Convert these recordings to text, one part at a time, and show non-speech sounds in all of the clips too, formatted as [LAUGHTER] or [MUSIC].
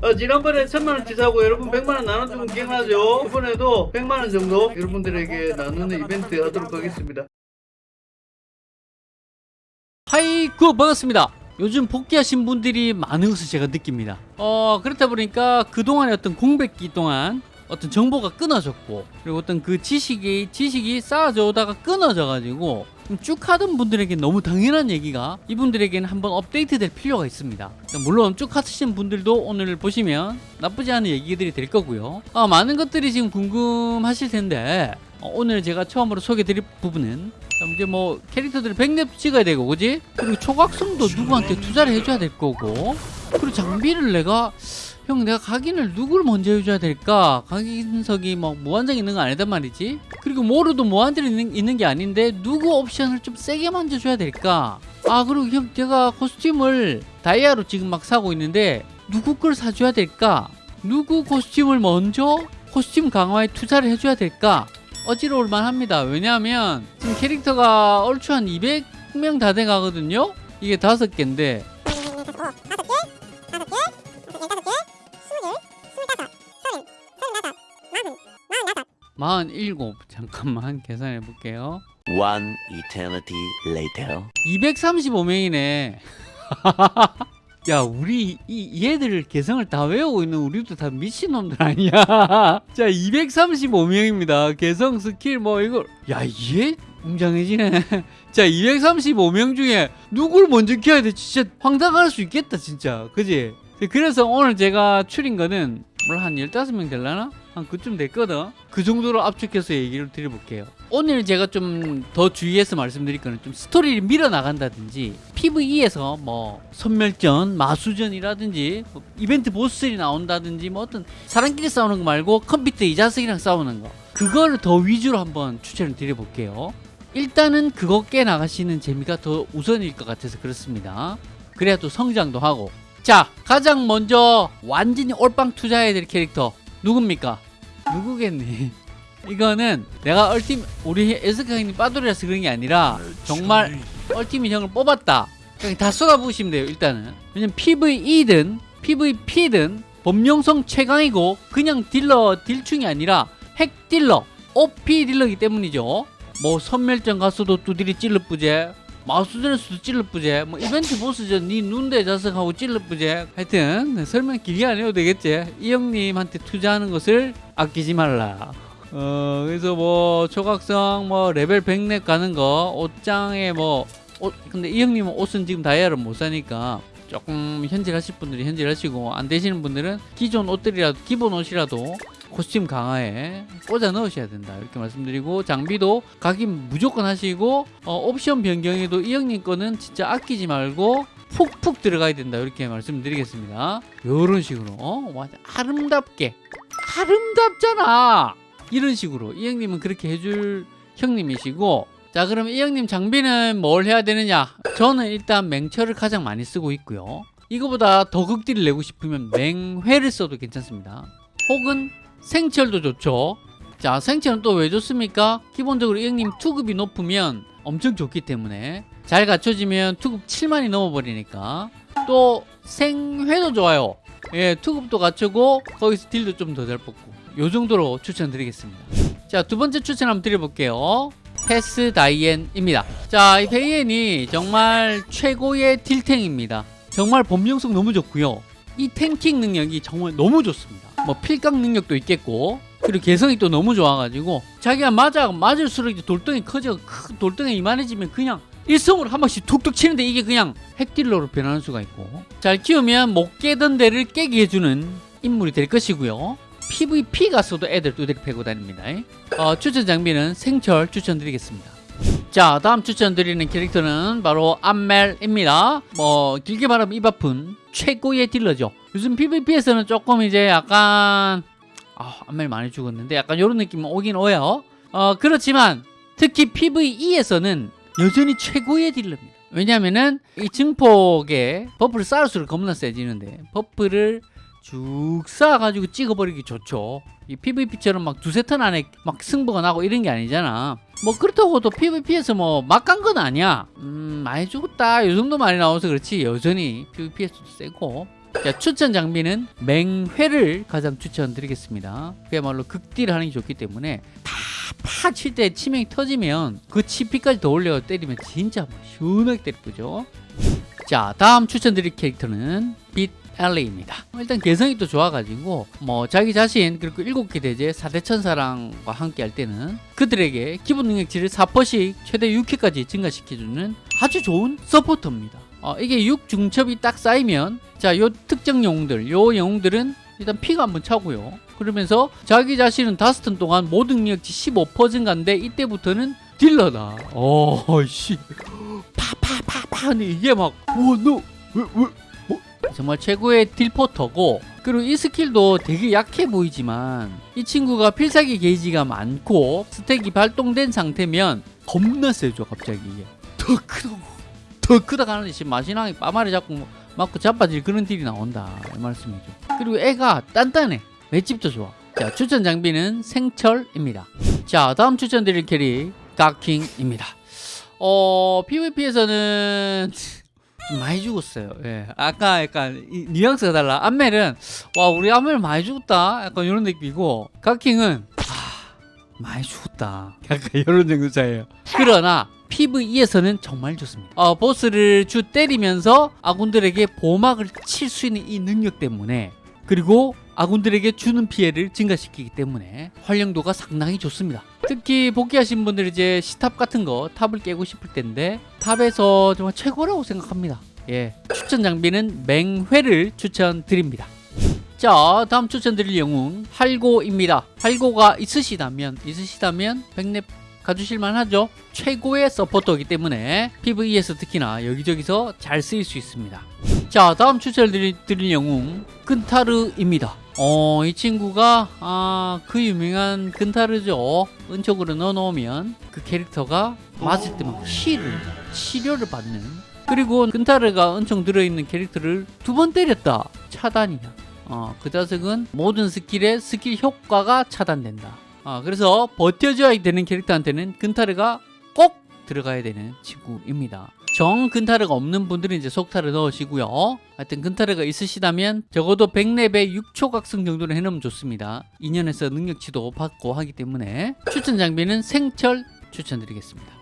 어, 지난번에 천만원 치 사고 여러분 백만원 나눠주면 기억나죠? 이번에도 백만원 정도 여러분들에게 나누는 이벤트 하도록 하겠습니다. 하이구 반갑습니다 요즘 복귀하신 분들이 많은 것을 제가 느낍니다 어 그렇다 보니까 그동안의 어떤 공백기 동안 어떤 정보가 끊어졌고 그리고 어떤 그 지식이 지식이 쌓아져 오다가 끊어져 가지고 쭉 하던 분들에게 너무 당연한 얘기가 이분들에게는 한번 업데이트 될 필요가 있습니다 물론 쭉 하시는 분들도 오늘 보시면 나쁘지 않은 얘기들이 될 거고요 아, 많은 것들이 지금 궁금하실 텐데 어, 오늘 제가 처음으로 소개해 드릴 부분은 이제 뭐 캐릭터들을 100렙 찍어야 되고 그지? 그리고 초각성도 누구한테 투자를 해줘야 될 거고 그리고 장비를 내가 형 내가 각인을 누굴 먼저 해줘야 될까? 각인석이 뭐 무한정 있는 거 아니단 말이지? 그리고 모르도 무한대로 있는, 있는 게 아닌데 누구 옵션을 좀 세게 만져줘야 될까? 아 그리고 형 제가 코스튬을 다이아로 지금 막 사고 있는데 누구 걸 사줘야 될까? 누구 코스튬을 먼저 코스튬 강화에 투자를 해줘야 될까? 어지러울 만합니다. 왜냐하면 지금 캐릭터가 얼추 한 200명 다 돼가거든요. 이게 다섯 개인데 마흔 일곱 잠깐만 [LAUGHS] 계산해 볼게요. One eternity later. 235명이네. [LAUGHS] 야 우리 이 얘들 개성을 다 외우고 있는 우리도 다 미친놈들 아니야 [LAUGHS] 자 235명입니다 개성 스킬 뭐 이거 야얘 웅장해지네 자 235명 중에 누굴 먼저 키워야 돼 진짜 황당할 수 있겠다 진짜 그지 그래서 오늘 제가 추린 거는 물론 한 15명 될라나? 한 그쯤 됐거든. 그 정도로 압축해서 얘기를 드려볼게요. 오늘 제가 좀 더 주의해서 말씀드릴 거는 좀 스토리를 밀어나간다든지 PVE에서 뭐 선멸전, 마수전이라든지 뭐 이벤트 보스들이 나온다든지 뭐 어떤 사람끼리 싸우는 거 말고 컴퓨터 이 자식이랑 싸우는 거. 그걸 더 위주로 한번 추천을 드려볼게요. 일단은 그거 깨 나가시는 재미가 더 우선일 것 같아서 그렇습니다. 그래야 또 성장도 하고. 자 가장 먼저 완전히 올빵 투자해야 될 캐릭터 누굽니까? 누구겠니? 이거는 내가 얼팀 우리 에스카 형님 빠돌이라서 그런 게 아니라 정말 얼티밋 형을 뽑았다. 그냥 다 쏟아부으시면 돼요 일단은. 왜냐면 PVE든 PVP든 범용성 최강이고 그냥 딜러 딜충이 아니라 핵 딜러 OP 딜러이기 때문이죠. 뭐 선멸전 가서도 두드리 찔러 뿌제 마우스전에서도 찔러뿌제 뭐 이벤트 보스전 니 눈대 자석하고 찔러뿌제 하여튼 네, 설명 길게 안 해도 되겠지. 이 형님한테 투자하는 것을 아끼지 말라. 어 그래서 뭐 초각성 뭐 레벨 100렙 가는 거 옷장에 뭐 옷, 근데 이 형님은 옷은 지금 다이아를 못 사니까 조금 현질하실 분들이 현질하시고 안 되시는 분들은 기존 옷들이라도 기본 옷이라도 코스튬 강화에 꽂아 넣으셔야 된다. 이렇게 말씀드리고 장비도 각인 무조건 하시고 어, 옵션 변경에도 이 형님 거는 진짜 아끼지 말고 푹푹 들어가야 된다. 이렇게 말씀드리겠습니다. 이런 식으로 어? 아름답게. 아름답잖아! 이런 식으로. 이 형님은 그렇게 해줄 형님이시고 자 그럼 이 형님 장비는 뭘 해야 되느냐? 저는 일단 맹철을 가장 많이 쓰고 있고요. 이거보다 더 극딜을 내고 싶으면 맹회를 써도 괜찮습니다. 혹은 생철도 좋죠. 자 생철은 또 왜 좋습니까? 기본적으로 이 형님 투급이 높으면 엄청 좋기 때문에 잘 갖춰지면 투급 7만이 넘어버리니까. 또 생회도 좋아요. 예 투급도 갖추고 거기서 딜도 좀 더 잘 뽑고 요 정도로 추천드리겠습니다. 자 두 번째 추천 한번 드려볼게요. 페스 다이앤입니다. 자 이 페이엔이 정말 최고의 딜탱입니다. 정말 범용성 너무 좋고요. 이 탱킹 능력이 정말 너무 좋습니다 뭐 필각 능력도 있겠고 그리고 개성이 또 너무 좋아가지고 자기가 맞아 맞을수록 돌덩이 커져 크, 돌덩이 이만해지면 그냥 일성으로 한 번씩 툭툭 치는데 이게 그냥 핵딜러로 변하는 수가 있고. 잘 키우면 못 깨던 데를 깨게 해주는 인물이 될 것이고요. PVP 가서도 애들 두드리 패고 다닙니다. 어, 추천 장비는 생철 추천드리겠습니다. 자 다음 추천드리는 캐릭터는 바로 암멜입니다. 뭐 길게 말하면 입 아픈 최고의 딜러죠 요즘 PVP에서는 조금 이제 약간 아 암멜 많이 죽었는데 약간 이런 느낌 오긴 오요. 어 그렇지만 특히 PVE에서는 여전히 최고의 딜러입니다. 왜냐면은 이 증폭에 버프를 쌓을수록 겁나 세지는데 버프를 쭉 쌓아가지고 찍어버리기 좋죠. 이 PVP처럼 막 두세 턴 안에 막 승부가 나고 이런 게 아니잖아. 뭐 그렇다고 또 PVP에서 뭐 막 간 건 아니야. 음 많이 죽었다. 이 정도 많이 나와서 그렇지. 여전히 PVP에서도 세고 자, 추천 장비는 맹회를 가장 추천드리겠습니다. 그야말로 극딜을 하는 게 좋기 때문에 팍팍 칠 때 치명이 터지면 그 치피까지 더 올려 때리면 진짜 뭐 시원하게 때리죠. 자, 다음 추천드릴 캐릭터는 빛 엘리입니다. 일단 개성이 또 좋아가지고 뭐 자기 자신 그리고 일곱 개 대제 4대 천사랑과 함께 할 때는 그들에게 기본 능력치를 4%씩 최대 6회까지 증가시켜주는 아주 좋은 서포터입니다. 어, 이게 6중첩이 딱 쌓이면 자, 요 특정 영웅들, 요 영웅들은 일단 피가 한번 차고요. 그러면서 자기 자신은 다섯 턴 동안 모든 능력치 15% 증가인데 이때부터는 딜러다. 어, 씨. 파파파파 이게 막 우와 너왜 왜? 뭐? 정말 최고의 딜포터고 그리고 이 스킬도 되게 약해 보이지만 이 친구가 필살기 게이지가 많고 스택이 발동된 상태면 겁나 세죠 갑자기 이게 더 크다 더 크다 가는데 지금 마신왕이 빠마리 잡고 맞고 자빠질 그런 딜이 나온다 이 말씀이죠 그리고 애가 단단해 맷집도 좋아 자 추천 장비는 생철입니다 자 다음 추천드릴 캐릭 가킹입니다 어 PVP에서는 좀 많이 죽었어요. 예. 아까 약간 이, 뉘앙스가 달라. 안멜은 와 우리 안멜 많이 죽었다. 약간 이런 느낌이고 가킹은 아 많이 죽었다. [LAUGHS] 약간 이런 정도 차이에요. 그러나 PVE에서는 정말 좋습니다. 어, 보스를 주 때리면서 아군들에게 보막을 칠 수 있는 이 능력 때문에 그리고 아군들에게 주는 피해를 증가시키기 때문에 활용도가 상당히 좋습니다. 특히 복귀하신 분들 이제 시탑 같은 거 탑을 깨고 싶을 텐데 탑에서 정말 최고라고 생각합니다. 예, 추천 장비는 맹회를 추천드립니다. 자, 다음 추천드릴 영웅 할고입니다. 할고가 있으시다면 있으시다면 백렙 가주실만 하죠. 최고의 서포터이기 때문에 PVE에서 특히나 여기저기서 잘 쓰일 수 있습니다. 자, 다음 추천드릴 드릴 영웅 근타르입니다. 어, 이 친구가 아, 그 유명한 근타르죠. 은총으로 넣어놓으면 그 캐릭터가 맞을 때만 힐을 치료를 받는 그리고 근타르가 은총 들어있는 캐릭터를 두 번 때렸다. 차단이야. 어, 그 자석은 모든 스킬의 스킬 효과가 차단된다. 아, 그래서 버텨줘야 되는 캐릭터한테는 근타르가 꼭 들어가야 되는 친구입니다. 정 근타르가 없는 분들은 이제 속타를 넣으시고요. 하여튼 근타르가 있으시다면 적어도 100렙에 6초 각성 정도는 해놓으면 좋습니다. 2년에서 능력치도 받고 하기 때문에 추천 장비는 생철 추천드리겠습니다.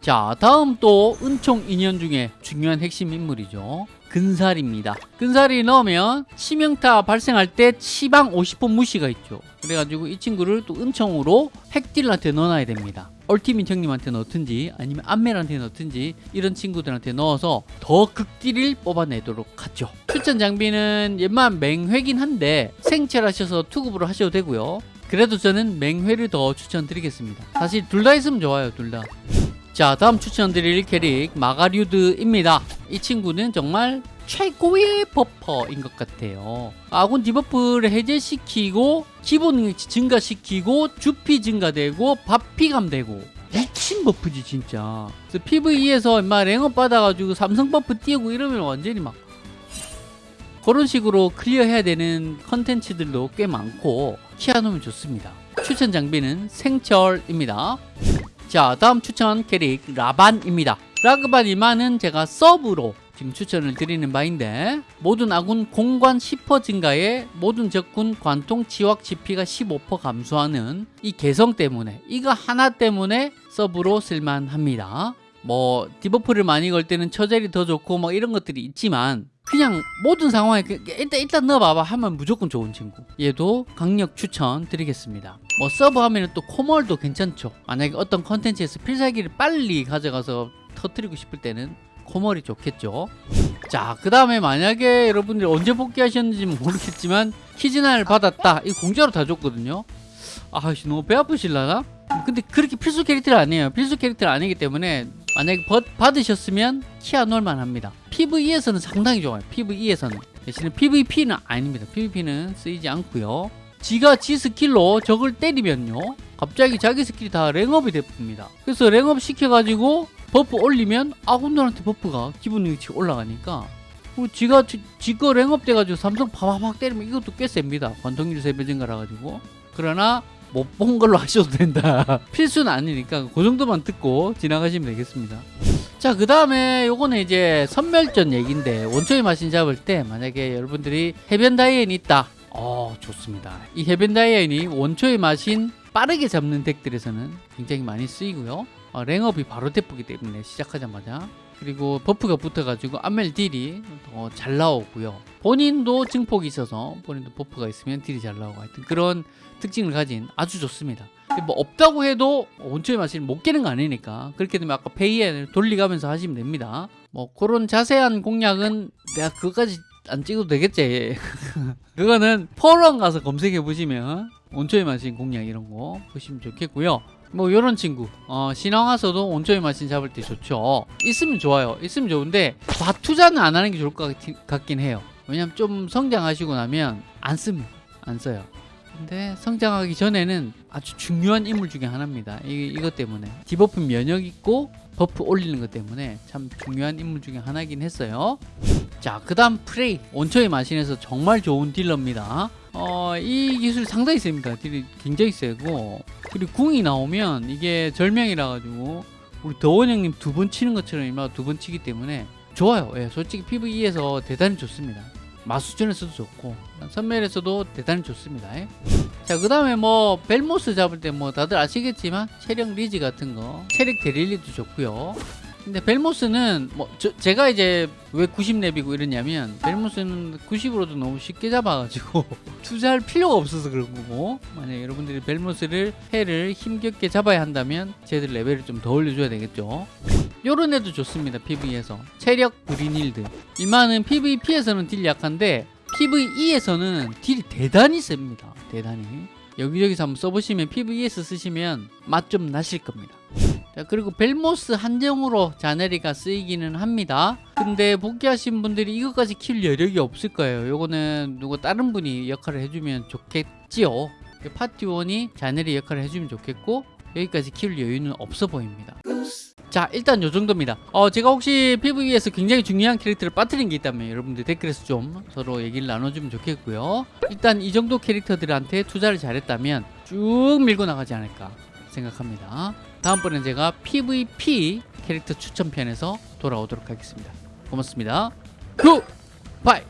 자 다음 또 은총 인연 중에 중요한 핵심 인물이죠 근살입니다. 근살이 넣으면 치명타 발생할 때 치방 50% 무시가 있죠. 그래가지고 이 친구를 또 은총으로 핵딜한테 넣어놔야 됩니다. 얼티밋 형님한테 넣든지 아니면 안멜한테 넣든지 이런 친구들한테 넣어서 더 극딜을 뽑아내도록 하죠. 추천 장비는 웬만 맹회긴 한데 생철하셔서 투급으로 하셔도 되고요. 그래도 저는 맹회를 더 추천드리겠습니다. 사실 둘 다 있으면 좋아요 둘 다 자 다음 추천드릴 캐릭 마가류드입니다. 이 친구는 정말 최고의 버퍼인 것 같아요. 아군 디버프를 해제시키고 기본 증가시키고 주피 증가되고 받피 감 되고 미친 버프지 진짜. 그래서 PVE에서 인마 랭업 받아가지고 삼성 버프 띄우고 이러면 완전히 막 그런 식으로 클리어해야 되는 컨텐츠들도 꽤 많고 키워놓으면 좋습니다. 추천 장비는 생철입니다 자 다음 추천 캐릭 라반입니다. 라그반 이만은 제가 서브로 지금 추천을 드리는 바인데 모든 아군 공관 10% 증가에 모든 적군 관통 치확 치피가 15% 감소하는 이 개성 때문에 이거 하나 때문에 서브로 쓸만합니다 뭐 디버프를 많이 걸 때는 처젤이 더 좋고 뭐 이런 것들이 있지만 그냥 모든 상황에 그- 일단 일단 넣어봐봐. 하면 무조건 좋은 친구. 얘도 강력 추천 드리겠습니다. 뭐 서브 하면은 또 코멀도 괜찮죠. 만약에 어떤 컨텐츠에서 필살기를 빨리 가져가서 터뜨리고 싶을 때는 코멀이 좋겠죠. 자 그 다음에 만약에 여러분들이 언제 복귀하셨는지 모르겠지만 키즈난을 받았다. 이거 공짜로 다 줬거든요. 아씨 너무 배 아프실라나? 근데 그렇게 필수 캐릭터는 아니에요. 필수 캐릭터는 아니기 때문에 만약에 받, 받으셨으면 키아 놀만 합니다. PVE에서는 상당히 좋아요. PVE에서는. 대신에 PVP는 아닙니다. PVP는 쓰이지 않고요. 지가 지 스킬로 적을 때리면요. 갑자기 자기 스킬이 다 랭업이 됩니다. 그래서 랭업 시켜가지고 버프 올리면 아군들한테 버프가 기본 능력치 올라가니까 그 지가 지, 지거 랭업 돼가지고 삼성 파바박 때리면 이것도 꽤 셉니다. 관통률 3배 증가라 가지고. 그러나 못 본 걸로 하셔도 된다 [LAUGHS] 필수는 아니니까 그 정도만 듣고 지나가시면 되겠습니다 자, 그 다음에 요거는 이제 섬멸전 얘기인데 원초의 마신 잡을 때 만약에 여러분들이 해변 다이앤이 있다. 어, 좋습니다. 이 해변 다이앤이 원초의 마신 빠르게 잡는 덱들에서는 굉장히 많이 쓰이고요. 어, 랭업이 바로 돼뿌기 때문에 시작하자마자 그리고 버프가 붙어가지고 암멜 딜이 더 잘 나오고요. 본인도 증폭이 있어서 본인도 버프가 있으면 딜이 잘 나오고 하여튼 그런 특징을 가진 아주 좋습니다. 뭐 없다고 해도 원초의 마신을 못 깨는 거 아니니까 그렇게 되면 아까 페이엔을 돌리가면서 하시면 됩니다. 뭐 그런 자세한 공략은 내가 그거까지 안 찍어도 되겠지. [LAUGHS] 그거는 포럼 가서 검색해 보시면 원초의 마신 공략 이런 거 보시면 좋겠고요. 뭐 요런 친구 어, 신앙와서도 원초의 마신 잡을 때 좋죠. 있으면 좋아요. 있으면 좋은데 과투자는 안 하는 게 좋을 것 같- 같긴 해요. 왜냐면 좀 성장하시고 나면 안 씁니다. 안 써요. 근데 성장하기 전에는 아주 중요한 인물 중에 하나입니다. 이, 이것 때문에 디버프 면역 있고 버프 올리는 것 때문에 참 중요한 인물 중에 하나긴 했어요. 자, 그 다음 프레이 원초의 마신에서 정말 좋은 딜러입니다. 어, 이 기술 상당히 셉니다. 딜이 굉장히 세고 그리고 궁이 나오면 이게 절명이라 가지고 우리 더원 형님 두 번 치는 것처럼 일마 두 번 치기 때문에 좋아요. 예, 솔직히 PVE에서 대단히 좋습니다. 마수전에서도 좋고 선멸에서도 대단히 좋습니다. 예. 자, 그 다음에 뭐 벨모스 잡을 때 뭐 다들 아시겠지만 체력 리지 같은 거 체력 데릴리도 좋고요. 근데 벨모스는 뭐 저- 제가 이제 왜 90렙이고 이러냐면 벨모스는 90으로도 너무 쉽게 잡아가지고 [LAUGHS] 투자할 필요가 없어서 그런 거고. 만약 여러분들이 벨모스를 해를 힘겹게 잡아야 한다면 쟤들 레벨을 좀 더 올려줘야 되겠죠. 요런 애도 좋습니다 PVE에서. 체력 브리닐드. 일만은 PVP에서는 딜 약한데 PVE에서는 딜이 대단히 셉니다. 대단히. 여기저기서 한번 써보시면 PVE에서 쓰시면 맛 좀 나실 겁니다 자 그리고 벨모스 한정으로 자네리가 쓰이기는 합니다. 근데 복귀하신 분들이 이것까지 키울 여력이 없을 거예요. 요거는 누구 다른 분이 역할을 해주면 좋겠지요. 파티원이 자네리 역할을 해주면 좋겠고 여기까지 키울 여유는 없어 보입니다. 자 일단 요 정도입니다. 어 제가 혹시 PVE에서 굉장히 중요한 캐릭터를 빠뜨린 게 있다면 여러분들 댓글에서 좀 서로 얘기를 나눠주면 좋겠고요. 일단 이 정도 캐릭터들한테 투자를 잘했다면 쭉 밀고 나가지 않을까 생각합니다 다음번엔 제가 PVP 캐릭터 추천편에서 돌아오도록 하겠습니다. 고맙습니다. Goodbye